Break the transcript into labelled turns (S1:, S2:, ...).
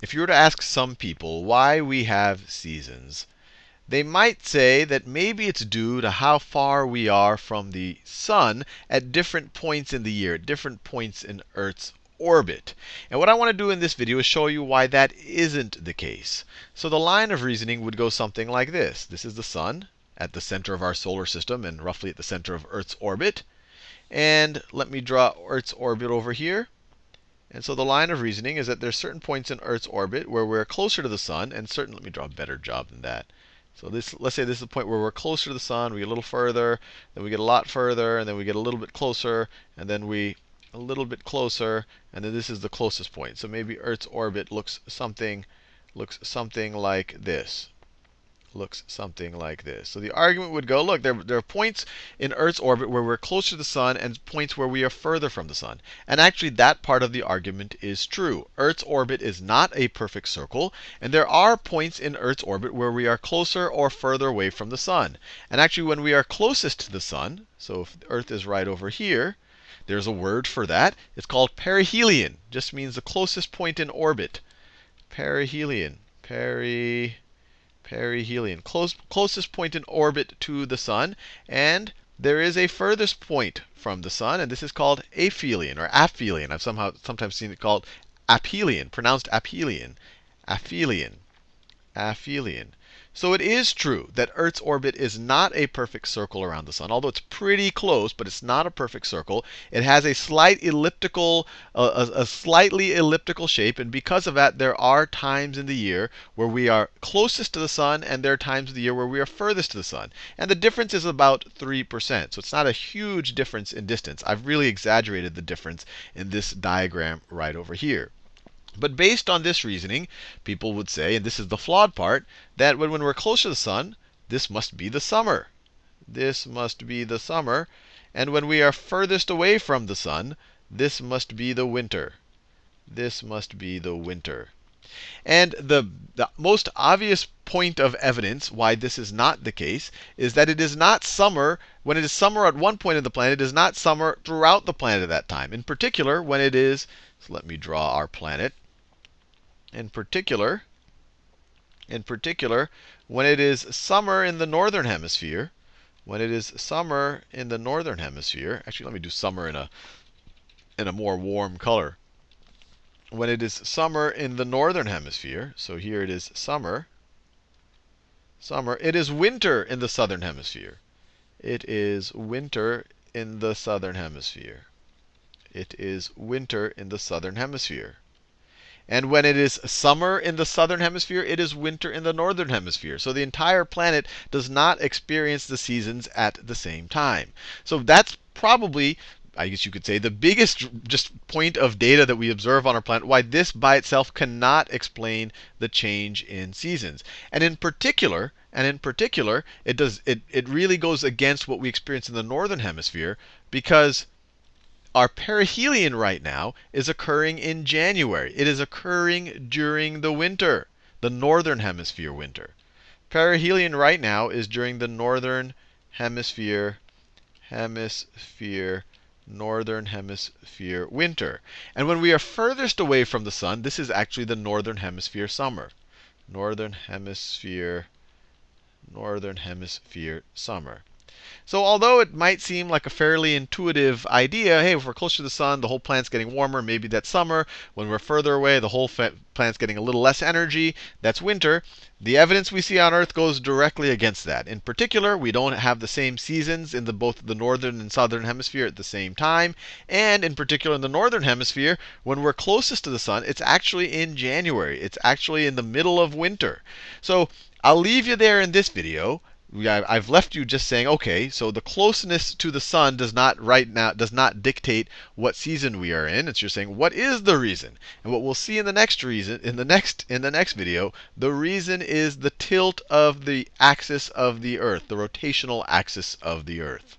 S1: if you were to ask some people why we have seasons, they might say that maybe it's due to how far we are from the sun at different points in the year, at different points in Earth's orbit. And what I want to do in this video is show you why that isn't the case. So the line of reasoning would go something like this. This is the sun at the center of our solar system and roughly at the center of Earth's orbit. And let me draw Earth's orbit over here. And so the line of reasoning is that there's certain points in Earth's orbit where we're closer to the sun, and certain, let me draw a better job than that. So this, let's say this is the point where we're closer to the sun, we get a little further, then we get a lot further, and then we get a little bit closer, and then we a little bit closer, and then this is the closest point. So maybe Earth's orbit looks something looks something like this looks something like this. So the argument would go, look, there, there are points in Earth's orbit where we're closer to the sun and points where we are further from the sun. And actually, that part of the argument is true. Earth's orbit is not a perfect circle, and there are points in Earth's orbit where we are closer or further away from the sun. And actually, when we are closest to the sun, so if Earth is right over here, there's a word for that. It's called perihelion. Just means the closest point in orbit. Perihelion. Peri perihelion, close, closest point in orbit to the sun. And there is a furthest point from the sun, and this is called aphelion or aphelion. I've somehow sometimes seen it called aphelion, pronounced aphelion. Aphelion. Aphelion. So it is true that Earth's orbit is not a perfect circle around the sun, although it's pretty close, but it's not a perfect circle. It has a slight elliptical, uh, a, a, slightly elliptical shape, and because of that, there are times in the year where we are closest to the sun, and there are times of the year where we are furthest to the sun. And the difference is about 3%. So it's not a huge difference in distance. I've really exaggerated the difference in this diagram right over here. But based on this reasoning, people would say, and this is the flawed part, that when, when we're close to the sun, this must be the summer. This must be the summer. And when we are furthest away from the sun, this must be the winter. This must be the winter. And the, the most obvious point of evidence why this is not the case is that it is not summer. When it is summer at one point of the planet, it is not summer throughout the planet at that time. In particular, when it is, so let me draw our planet in particular, in particular, when it is summer in the northern hemisphere, when it is summer in the northern hemisphere, actually let me do summer in a in a more warm color. When it is summer in the northern hemisphere, so here it is summer, summer, it is winter in the southern hemisphere. It is winter in the southern hemisphere. It is winter in the southern hemisphere. And when it is summer in the southern hemisphere, it is winter in the northern hemisphere. So the entire planet does not experience the seasons at the same time. So that's probably I guess you could say, the biggest just point of data that we observe on our planet, why this by itself cannot explain the change in seasons. And in particular, and in particular, it does it, it really goes against what we experience in the northern hemisphere because our perihelion right now is occurring in January. It is occurring during the winter, the northern hemisphere winter. Perihelion right now is during the northern hemisphere hemisphere northern hemisphere winter. And when we are furthest away from the sun, this is actually the northern hemisphere summer. Northern hemisphere northern hemisphere summer. So although it might seem like a fairly intuitive idea, hey, if we're closer to the sun, the whole planet's getting warmer, maybe that's summer. When we're further away, the whole planet's getting a little less energy, that's winter. The evidence we see on Earth goes directly against that. In particular, we don't have the same seasons in the, both the northern and southern hemisphere at the same time. And in particular, in the northern hemisphere, when we're closest to the sun, it's actually in January. It's actually in the middle of winter. So I'll leave you there in this video. I've left you just saying, okay, so the closeness to the sun does not right now does not dictate what season we are in. It's just saying what is the reason. And what we'll see in the next reason in the next in the next video, the reason is the tilt of the axis of the earth, the rotational axis of the earth.